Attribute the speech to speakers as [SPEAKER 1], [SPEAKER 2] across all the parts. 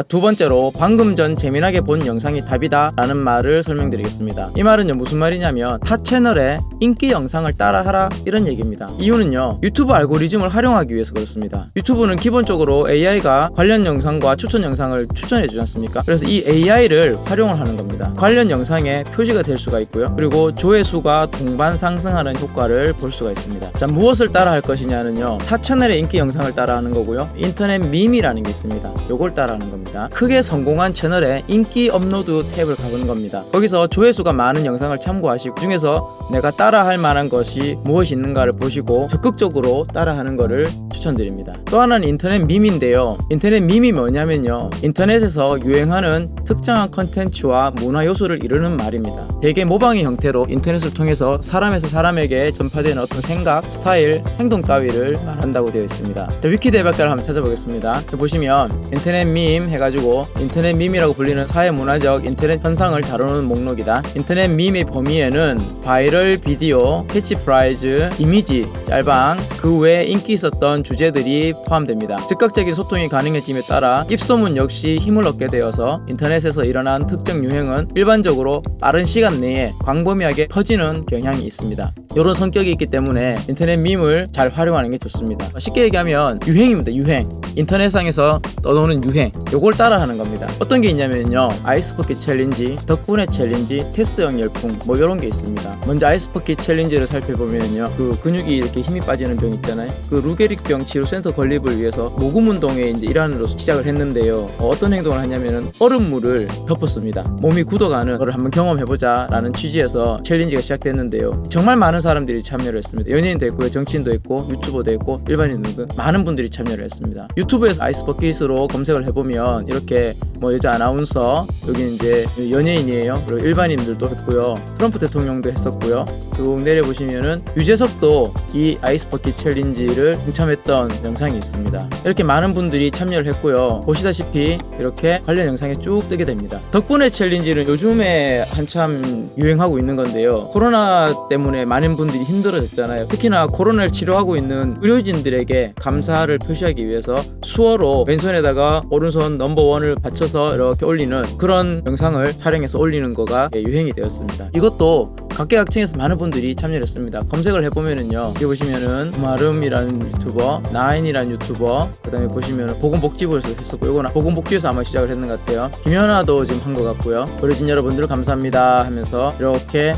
[SPEAKER 1] 자, 두 번째로 방금 전 재미나게 본 영상이 답이다 라는 말을 설명드리겠습니다. 이 말은요 무슨 말이냐면 타 채널의 인기 영상을 따라하라 이런 얘기입니다. 이유는요 유튜브 알고리즘을 활용하기 위해서 그렇습니다. 유튜브는 기본적으로 AI가 관련 영상과 추천 영상을 추천해 주지 않습니까? 그래서 이 AI를 활용을 하는 겁니다. 관련 영상에 표시가 될 수가 있고요. 그리고 조회수가 동반 상승하는 효과를 볼 수가 있습니다. 자 무엇을 따라 할 것이냐는요 타 채널의 인기 영상을 따라 하는 거고요. 인터넷 밈이라는 게 있습니다. 요걸 따라 하는 겁니다. 크게 성공한 채널에 인기 업로드 탭을 가보는 겁니다. 거기서 조회수가 많은 영상을 참고하시고 그 중에서 내가 따라할 만한 것이 무엇이 있는가를 보시고 적극적으로 따라하는 것을 추천드립니다. 또 하나는 인터넷 밈인데요. 인터넷 밈이 뭐냐면요. 인터넷에서 유행하는 특정한 컨텐츠와 문화 요소를 이르는 말입니다. 대개 모방의 형태로 인터넷을 통해서 사람에서 사람에게 전파되는 어떤 생각, 스타일, 행동 따위를 말한다고 되어 있습니다. 자, 위키 대백과를 한번 찾아보겠습니다. 보시면 인터넷 밈 해가지고 인터넷 밈이라고 불리는 사회 문화적 인터넷 현상을 다루는 목록이다. 인터넷 밈의 범위에는 viral video, 캐치프레이즈, 이미지, 짤방, 그 외에 인기 있었던 주제들이 포함됩니다. 즉각적인 소통이 가능해짐에 따라 입소문 역시 힘을 얻게 되어서 인터넷에서 일어난 특정 유행은 일반적으로 빠른 시간 내에 광범위하게 퍼지는 경향이 있습니다. 이런 성격이 있기 때문에 인터넷 밈을 잘 활용하는 게 좋습니다. 쉽게 얘기하면 유행입니다. 유행. 인터넷상에서 떠도는 유행. 요걸 따라하는 겁니다. 어떤 게 있냐면요. 아이스버킷 챌린지, 덕분에 챌린지, 테스형 열풍 뭐 이런 게 있습니다. 먼저 아이스버킷 챌린지를 살펴보면요. 그 근육이 이렇게 힘이 빠지는 병 있잖아요. 그 루게릭병 치료 센터 건립을 위해서 모금 운동에 이제 일환으로 시작을 했는데요. 어떤 행동을 하냐면은 얼음물을 덮었습니다. 몸이 굳어가는 거를 한번 경험해보자 라는 취지에서 챌린지가 시작됐는데요. 정말 많은 사람들이 참여를 했습니다. 연예인도 있고요, 정치인도 있고, 유튜버도 있고, 일반인 등등 많은 분들이 참여를 했습니다. 유튜브에서 아이스 버킷으로 검색을 해보면 이렇게 뭐 여자 아나운서 여기 이제 연예인이에요. 그리고 일반인들도 했고요. 트럼프 대통령도 했었고요. 쭉 내려보시면은 유재석도 이 아이스 버킷 챌린지를 동참했던 영상이 있습니다. 이렇게 많은 분들이 참여를 했고요. 보시다시피 이렇게 관련 영상이 쭉 뜨게 됩니다. 덕분에 챌린지는 요즘에 한참 유행하고 있는 건데요. 코로나 때문에 많은 분들이 힘들어졌잖아요. 특히나 코로나를 치료하고 있는 의료진들에게 감사를 표시하기 위해서 수어로 왼손에다가 오른손 넘버원을 받쳐서 이렇게 올리는 그런 영상을 촬영해서 올리는 거가 유행이 되었습니다. 이것도 각계각층에서 많은 분들이 참여를 했습니다. 검색을 해보면은요. 여기 보시면은 마름이라는 유튜버, 나인이라는 유튜버, 그 다음에 보시면은 보건복지부에서 했었고, 이거는 보건복지에서 아마 시작을 했는 것 같아요. 김연아도 지금 한 것 같고요. 어르신 여러분들 감사합니다 하면서 이렇게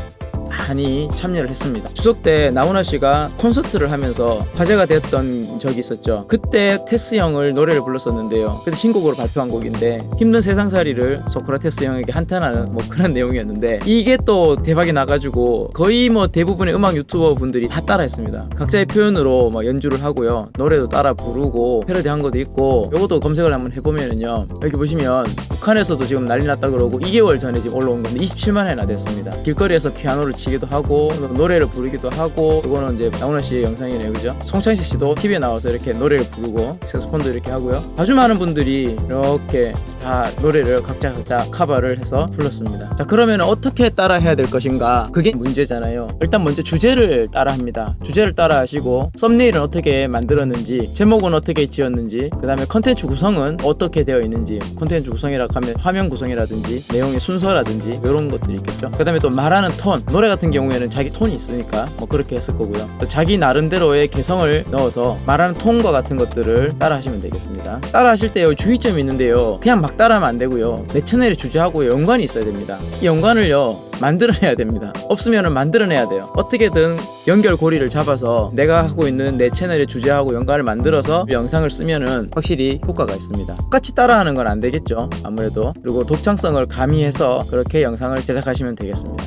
[SPEAKER 1] 많이 참여를 했습니다. 추석 때 나훈아 씨가 콘서트를 하면서 화제가 됐던 적이 있었죠. 그때 테스 형을 노래를 불렀었는데요. 그때 신곡으로 발표한 곡인데 힘든 세상살이를 소크라테스 형에게 한탄하는 뭐 그런 내용이었는데 이게 또 대박이 나가지고 거의 뭐 대부분의 음악 유튜버 분들이 다 따라했습니다. 각자의 표현으로 막 연주를 하고요. 노래도 따라 부르고 패러디한 것도 있고 이것도 검색을 한번 해보면은요. 여기 보시면 북한에서도 지금 난리 났다 그러고 2개월 전에 지금 올라온 건데 27만 회나 됐습니다. 길거리에서 피아노를 치기도 하고 노래를 부르기도 하고 이거는 이제 나훈아 씨의 영상이네요. 그죠? 송창식 씨도 TV에 나와서 이렇게 노래를 부르고 색소폰도 이렇게 하고요. 아주 많은 분들이 이렇게 다 노래를 각자 각자 커버를 해서 불렀습니다. 자 그러면 어떻게 따라 해야 될 것인가? 그게 문제잖아요. 일단 먼저 주제를 따라 합니다. 주제를 따라 하시고 썸네일은 어떻게 만들었는지 제목은 어떻게 지었는지 그 다음에 컨텐츠 구성은 어떻게 되어 있는지 컨텐츠 구성이라 하면 화면 구성이라든지 내용의 순서라든지 이런 것들이 있겠죠. 그 다음에 또 말하는 톤 노래 같은 경우에는 자기 톤이 있으니까 뭐 그렇게 했을 거고요. 또 자기 나름대로의 개성을 넣어서 말하는 톤과 같은 것들을 따라 하시면 되겠습니다. 따라 하실 때요 주의점이 있는데요. 그냥 막 따라 하면 안 되고요. 내 채널의 주제하고 연관이 있어야 됩니다. 이 연관을요 만들어내야 됩니다. 없으면 만들어내야 돼요. 어떻게든 연결고리를 잡아서 내가 하고 있는 내 채널의 주제하고 연관을 만들어서 영상을 쓰면은 확실히 효과가 있습니다. 똑같이 따라하는 건 안 되겠죠. 아무래도 그리고 독창성을 가미해서 그렇게 영상을 제작하시면 되겠습니다.